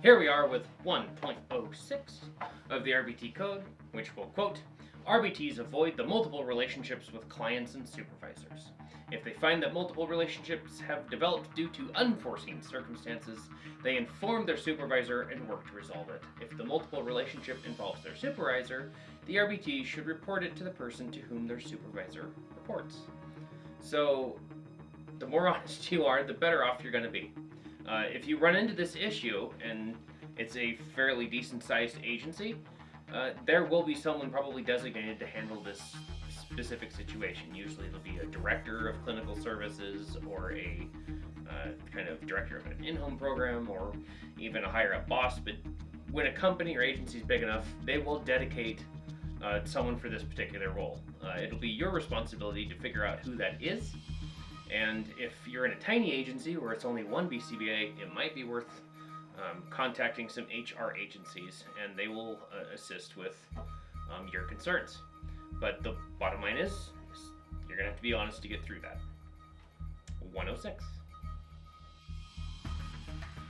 Here we are with 1.06 of the RBT code, which will quote, RBTs avoid the multiple relationships with clients and supervisors. If they find that multiple relationships have developed due to unforeseen circumstances, they inform their supervisor and work to resolve it. If the multiple relationship involves their supervisor, the RBT should report it to the person to whom their supervisor reports. So, the more honest you are, the better off you're going to be. Uh, if you run into this issue and it's a fairly decent sized agency, uh, there will be someone probably designated to handle this specific situation. Usually it'll be a director of clinical services or a uh, kind of director of an in-home program or even a higher up boss. But when a company or agency is big enough, they will dedicate uh, someone for this particular role. Uh, it'll be your responsibility to figure out who that is and if you're in a tiny agency where it's only one BCBA, it might be worth um, contacting some HR agencies and they will uh, assist with um, your concerns. But the bottom line is, you're going to have to be honest to get through that. 106.